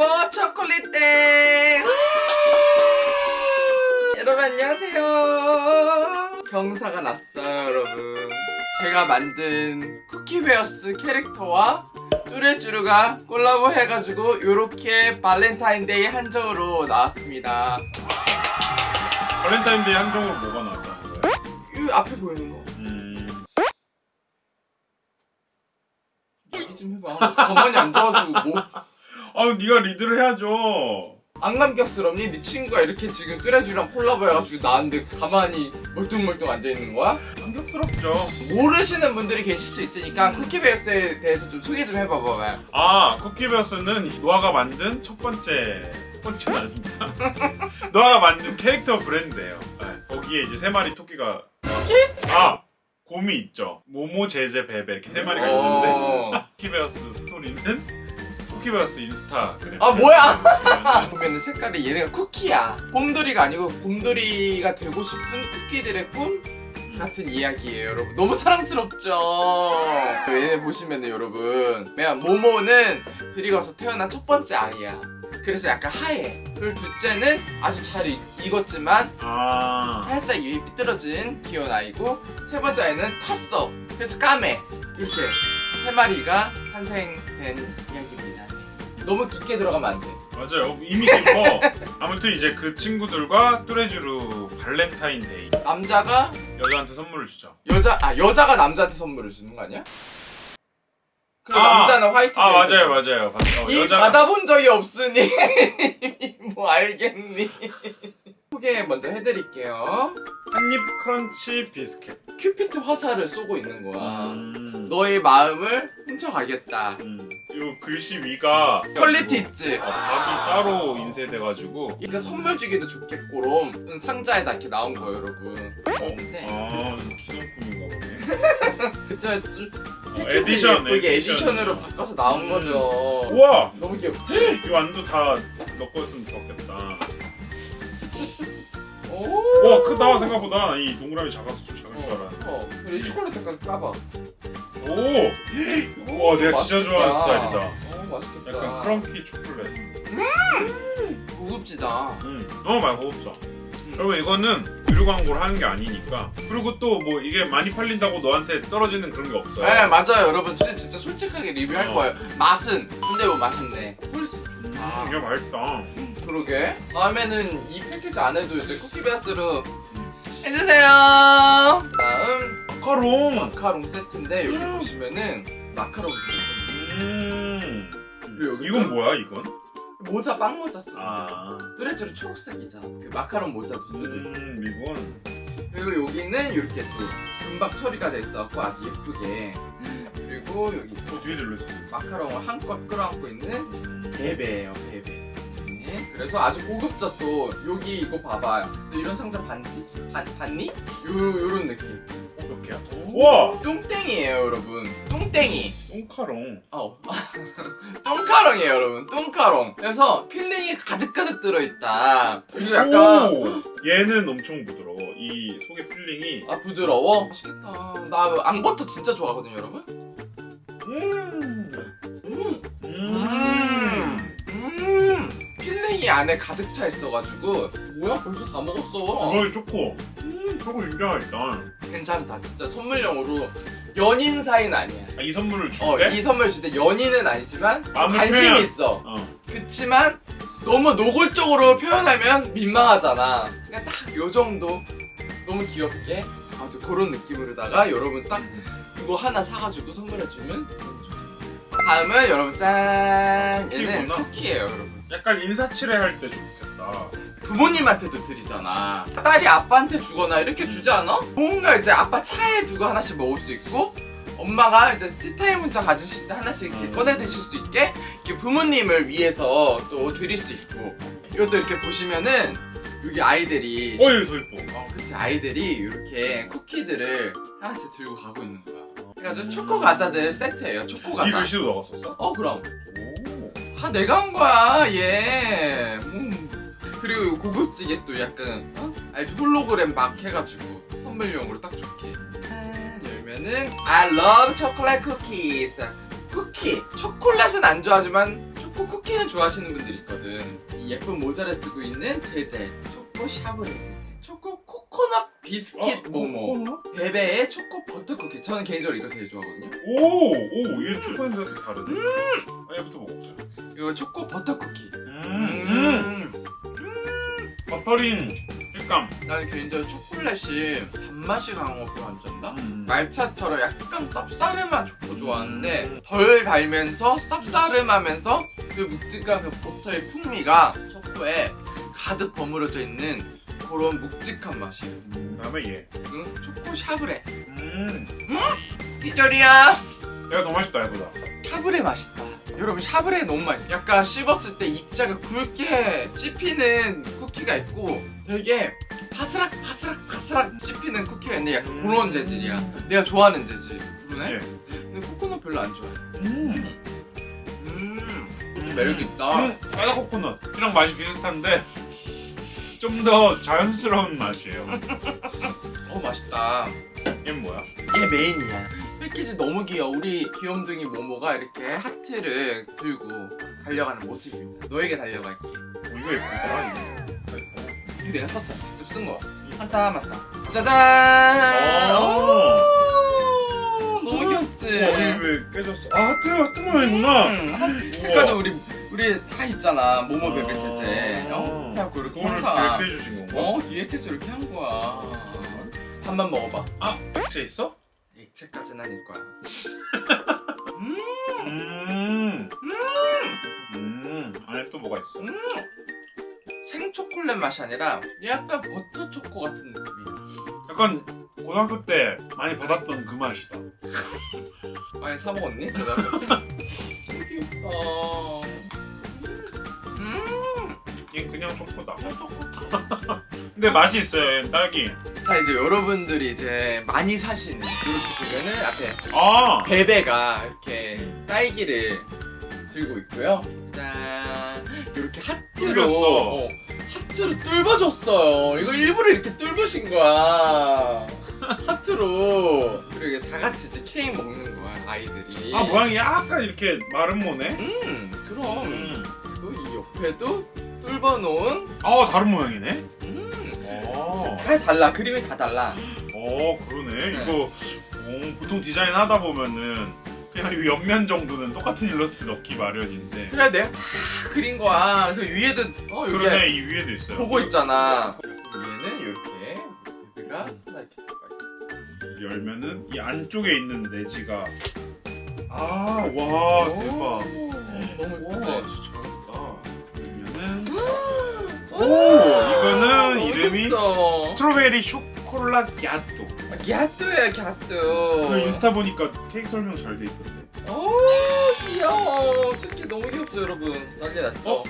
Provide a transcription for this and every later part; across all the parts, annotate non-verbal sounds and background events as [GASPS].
콜라보 초콜릿 땡 여러분 안녕하세요. 경사가 났어요 여러분. 제가 만든 쿠키베어스 캐릭터와 뚜레쥬르가 콜라보 해가지고 요렇게 발렌타인데이 한정으로 나왔습니다. 발렌타인데이 한정으로 뭐가 나왔다는 거야? 이 앞에 보이는 거. 음... 얘기 좀 해봐. 가만히 앉아가지고 뭐 아 네가 리드를 해야죠 안 감격스럽니? 네 친구가 이렇게 지금 뚜레쥬랑 콜라보 해가지고 나왔는데 가만히 멀뚱멀뚱 앉아있는 거야? 감격스럽죠 모르시는 분들이 계실 수 있으니까 쿠키베어스에 대해서 좀 소개 좀 해봐봐요 아 쿠키베어스는 노아가 만든 첫 번째 첫 번째는 아닌가? 노아가 만든 캐릭터 브랜드예요 네, 거기에 이제 세 마리 토끼가 아! 곰이 있죠 모모 제제 베베 이렇게 세 마리가 있는데 [LAUGHS] 어... 쿠키베어스 스토리는 쿠키베어스 인스타그램 아 뭐야? [LAUGHS] 보면 색깔이 얘네가 쿠키야. 곰돌이가 아니고 곰돌이가 되고 싶은 쿠키들의 꿈? 같은 이야기예요 여러분. 너무 사랑스럽죠? 얘네 보시면은 여러분 맨 모모는 들이가서 태어난 첫 번째 아이야. 그래서 약간 하얘 그리고 둘째는 아주 잘 익, 익었지만 아. 살짝 입이 삐뚤어진 귀여운 아이고 세 번째 아이는 탔어. 그래서 까매. 이렇게 세 마리가 탄생된 이야기입니다 너무 깊게 들어가면 안돼. 맞아요. 이미 깊어. 아무튼 이제 그 친구들과 뚜레쥬르 발렌타인데이. 남자가 여자한테 선물을 주죠. 여자 아 여자가 남자한테 선물을 주는 거 아니야? 그 아, 남자는 화이트 아. 맞아요 맞아요. 어, 이 여자가- 받아본 적이 없으니. [LAUGHS] 뭐 알겠니? 소개 먼저 해드릴게요. 한입 크런치 비스켓 큐피트 화살을 쏘고 있는 거야. 음, 너의 마음을 훔쳐가겠다. 음. 요 글씨 위가 퀄리티 있지? 아, 각이 따로 인쇄돼가지고 그러니까 선물 주기도 좋겠고럼 상자에다 이렇게 나온 거예요, 여러분. 네. 아 기성품인가 보네 [LAUGHS] 그쵸, 좀 어, 에디션 이게 에디션. 에디션 으로 바꿔서 나온 음. 거죠. 우와 너무 귀엽지? [GASPS] 이 완도 다 넣었으면 좋겠다 오. 와 크다 생각보다 이 동그라미 작아서 좀 작을 줄 알았는데 어, 그래 이 초콜릿 색깔 까봐. 오! 와 내가 진짜 좋아하는 스타일이다 어, 맛있겠다. 약간 크런키 초콜릿 고급지다. 음, 너무 많이 고급져. 여러분 이거는 유료 광고를 하는 게 아니니까 그리고 또 뭐 이게 많이 팔린다고 너한테 떨어지는 그런 게 없어요. 네, 맞아요, 여러분. 진짜, 진짜 솔직하게 리뷰할 어. 거예요. 맛은 근데 뭐 맛있네. 퀄리티 좋다. 음, 이게 맛있다. 그러게. 다음에는 이 패키지 안에도 이제 쿠키베어스로 해주세요. 다음 마카롱. 마카롱 세트인데 여기 음. 보시면은 마카롱 세트. 음. 그리고 이건 뭐야 이건? 모자 빵 모자 쓰고. 아. 뚜레쥬르 초록색이잖아. 그 마카롱 모자도 쓰고. 음 이건. 여기는 이렇게 또 금박 처리가 돼 있어갖고 아주 예쁘게 그리고 여기 어 뒤에 들렸어. 마카롱을 한껏 끌어안고 있는 베베예요 베베 네, 그래서 아주 고급져 또 여기 이거 봐봐 너 이런 상자 반지 반, 봤니? 요, 요런 느낌 어떻게야? 우와. 똥땡이에요 여러분 똥땡이 똥카롱. 어 똥카롱이에요 [LAUGHS] 여러분 똥카롱 그래서 필링이 가득가득 들어있다 그리고 약간 오. 얘는 엄청 부드러워. 이 속에 필링이. 아 부드러워? 맛있겠다 나 앙버터 진짜 좋아하거든요 여러분 음. 음. 음. 음, 필링이 안에 가득 차 있어가지고 뭐야 벌써 다 먹었어 이거 초코. 음 초코 진짜 맛있다. 괜찮다 진짜 선물용으로 연인 사이는 아니야 아, 이 선물을 줄 어, 때? 이 선물 줄 때 연인은 아니지만 관심이 표현. 있어 어. 그치만 너무 노골적으로 표현하면 민망하잖아 그냥 딱 요 정도 너무 귀엽게 아주 그런 느낌으로다가 여러분 딱 이거 하나 사가지고 선물해주면 다음은 여러분 짠 얘는. 쿠키예요 여러분 약간 인사치레 할때 좋겠다. 부모님한테도 드리잖아. 딸이 아빠한테 주거나 이렇게 주지 않아? 뭔가 이제 아빠 차에 두고 하나씩 먹을 수 있고 엄마가 이제 티타임 문자 가지실 때 하나씩 이렇게 음. 꺼내 드실 수 있게 이렇게 부모님을 위해서 또 드릴 수 있고 이것도 이렇게 보시면은 여기 아이들이 어, 얘더 이뻐. 어, 그치 아이들이 이렇게 쿠키들을 하나씩 들고 가고 있는 거야. 그래가지고 음. 초코 과자들 세트예요. 초코 이 과자. 글씨도 넣었었어? 어 그럼 오. 다 내가 한 거야 얘 음. 그리고 고급지게 또 약간 어? 알지 홀로그램 막 해가지고 선물용으로 딱 좋게 짠, 열면은 I love chocolate cookies 쿠키 초콜릿은 안 좋아하지만 초코 쿠키는 좋아하시는 분들이 있거든. 이 예쁜 모자를 쓰고 있는 제제 초코 샤브레 제제. 초코 코코넛 비스킷 어? 모모. 코코넛? 베베의 초코 버터 쿠키. 저는 개인적으로 이거 제일 좋아하거든요. 오! 오! 얘 초코 냄새가 또 다르네 아, 얘부터 먹어보자 이거 초코 버터 쿠키. 음, 음. 버터링 식감 나는 개인적으로 초콜릿이 단맛이 강한 거 별로 안 좋아한다. 음. 말차처럼 약간 쌉싸름한 초코 좋아하는데 덜 달면서 쌉싸름하면서 그 묵직한 그 버터의 풍미가 초코에 가득 버무려져 있는 그런 묵직한 맛이에요. 음, 그다음에 얘 응? 초코 샤브레. 음. 기절이야. 얘가 더 맛있다 얘보다 샤브레 맛있다. 여러분 샤브레 너무 맛있어. 약간 씹었을 때 입자가 굵게 씹히는 쿠키가 있고 되게 바스락 바스락 바스락 씹히는 쿠키가 있는데 약간 그런 재질이야. 내가 좋아하는 재질. 그러네? 예. 근데 코코넛 별로 안 좋아해. 음. 음, 좀 매력 있다. 음, 바다 코코넛이랑 맛이 비슷한데 좀 더 자연스러운 맛이에요. 어 맛있다. 얘는 뭐야? 얘 메인이야. 패키지 너무 귀여워. 우리 귀염둥이 모모가 이렇게 하트를 들고 달려가는 모습입니다. 너에게 달려갈게. 어, 이거 예쁘다. 이거. 이거 내가 썼잖아. 직접 쓴 거야. 한타 맞다. 짜잔. 너무 귀엽지. 어, 우리 왜 깨졌어? 아 하트 하트 모양이구나. 음, 하트 색깔도 우리 우리 다 있잖아. 모모 베베 아. 세제. 어? 그래갖고 이렇게 항상 기획해 주신 건가? 어 기획해서 이렇게 한 거야. 밥만 먹어봐. 아 액체 있어? 액체까지는 아닐 거야. 음, 음. 음. 안에 또 뭐가 있어? 음. 생초콜릿 맛이 아니라 약간 버터 초코 같은 느낌이야. 약간 고등학교 때 많이 받았던 그 맛이다. [LAUGHS] 많이 사 먹었니? 고등학교 때? [LAUGHS] 그냥 초코다. 초코. 근데 맛이 있어요. 딸기. 자 이제 여러분들이 이제 많이 사시는 이렇게 보면은 앞에 아. 베베가 이렇게 딸기를 들고 있고요. 짠 이렇게 하트로. 어, 하트로 뚫어줬어요. 이거 일부러 이렇게 뚫으신 거야. 하트로 그리고 이게 다 같이 이제 케이크 먹는 거야 아이들이. 아 모양이 약간 이렇게 마른 모네. 음 그럼 음. 그리고 이 옆에도 뚫어놓은 아 다른 모양이네. 음. 어. 다 달라 그림이 다 달라. 어 그러네. 네. 이거 어, 보통 디자인 하다 보면은 그냥 이 옆면 정도는 똑같은 일러스트 넣기 마련인데. 그래 내가 다 그린 거야. 그 위에도 어 그러네 이 위에도 있어요. 보고 있잖아. 위에는 이렇게 베베가 하나 이렇게 들어가 있어. 열면은 이 안쪽에 있는 내지가 아와 대박. 오, 너무 와 예쁘지? 오, 이거는 이름이? 스트로베리 쇼콜라 야또. 갸뚜야 갸뚜. 그 인스타 보니까 케이크 설명 잘 돼 있던데. 오 귀여워. 특히 너무 귀엽죠 여러분. 난리 났죠? 어?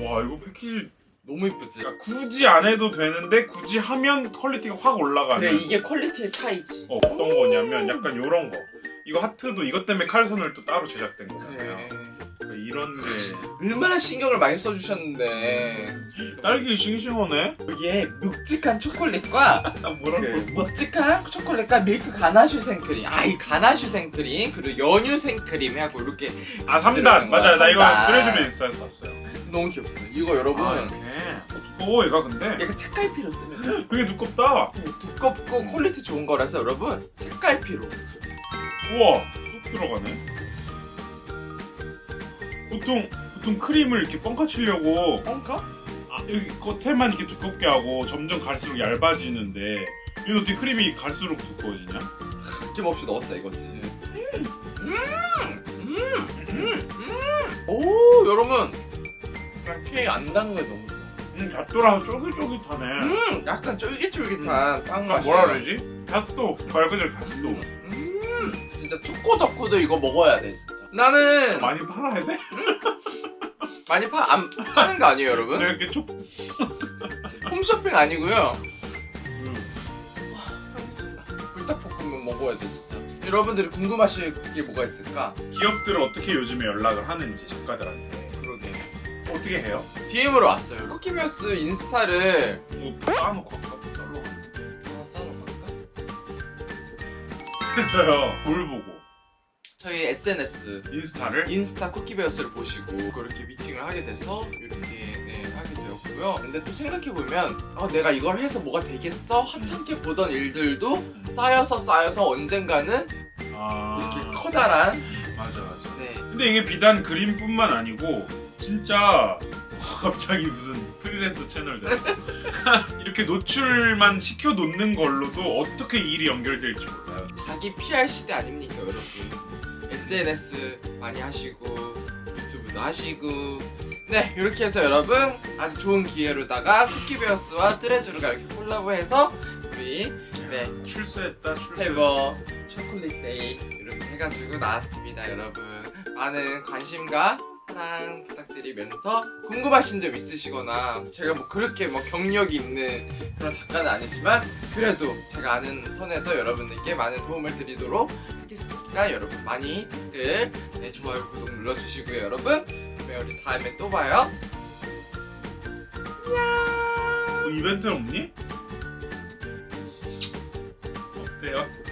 와 이거 패키지 너무 이쁘지? 그러니까 굳이 안 해도 되는데 굳이 하면 퀄리티가 확 올라가는. 그래 이게 퀄리티의 차이지. 어, 어떤 거냐면 약간 요런 거. 이거 하트도 이것 때문에 칼선을 또 따로 제작된 거잖아요. 그래. 이런 게 얼마나 신경을 많이 써주셨는데 딸기 싱싱하네. 여기에 묵직한 초콜릿과 나 뭐라 그 썼어? 묵직한 초콜릿과 밀크 가나슈 생크림 아 이 가나슈 생크림 그리고 연유 생크림 하고 이렇게 아 들어가는 3단 거야, 맞아요. 나 이거. 뚜레쥬르 인스타에서 봤어요. 너무 귀엽죠 이거 여러분 아. 어, 두꺼워 얘가 근데. 약간 책갈피로 쓰면 되게 두껍다. 두껍고 퀄리티 좋은 거라서 여러분 책갈피로 우와 쑥 들어가네. 보통 보통 크림을 이렇게 뻥카 치려고 뻥까? 아, 여기 겉에만 이렇게 두껍게 하고 점점 갈수록 얇아지는데 이건 어떻게 크림이 갈수록 두꺼워지냐? 아낌없이 넣었다 이거지 음! 음! 음! 음! 음! 오 여러분 그냥 케이크 안 담은 게 너무 좋아 음, 잣도라서 쫄깃쫄깃하네. 음! 약간 쫄깃쫄깃한 빵 아, 맛이야 뭐라 그러지? 잣도 말 그대로 잣도. 음! 진짜 초코 덕후도 이거 먹어야 돼 진짜 나는 많이 팔아야 돼? 많이 파, 안, 파는 거 아니에요 여러분? 내가 이렇게 촉. 홈쇼핑 아니고요 음. 아. 불닭볶음면 먹어야 돼 진짜 여러분들이 궁금하실 게 뭐가 있을까? 기업들 어떻게 요즘에 연락을 하는지 작가들한테 그러게 어떻게 해요? DM으로 왔어요 쿠키면스 인스타를 뭐 쌓아놓고 아까 잘라. 하나 쌓아놓을까? 그래서요. [LAUGHS] 뭘 보고? 저희 SNS 인스타를? 인스타 쿠키베어스를 보시고 그렇게 미팅을 하게 돼서 이렇게 네, 하게 되었고요. 근데 또 생각해보면 어, 내가 이걸 해서 뭐가 되겠어? 하찮게 보던 일들도 쌓여서 쌓여서 언젠가는 아. 이렇게 커다란 맞아 맞아. 네. 근데 이게 비단 그림뿐만 아니고 진짜 [LAUGHS] 갑자기 무슨 프리랜서 채널 됐어. [LAUGHS] 이렇게 노출만 시켜 놓는 걸로도 어떻게 일이 연결될지 몰라요. 자기 PR 시대 아닙니까 여러분 SNS 많이 하시고 유튜브도 하시고. 네 이렇게 해서 여러분 아주 좋은 기회로다가 쿠키베어스와 트레즈루가 이렇게 콜라보해서 우리 네. 출세했다 출세. 페버 초콜릿 데이 이렇게 해가지고 나왔습니다 여러분. 많은 관심과 사랑 부탁드리면서 궁금하신 점 있으시거나 제가 뭐 그렇게 뭐 경력이 있는 그런 작가는 아니지만 그래도 제가 아는 선에서 여러분들께 많은 도움을 드리도록 하겠습니다 여러분 많이 댓글 네, 좋아요 구독 눌러주시고요 여러분 그러면 우리 다음에 또 봐요 뭐 이벤트 없니? 어때요?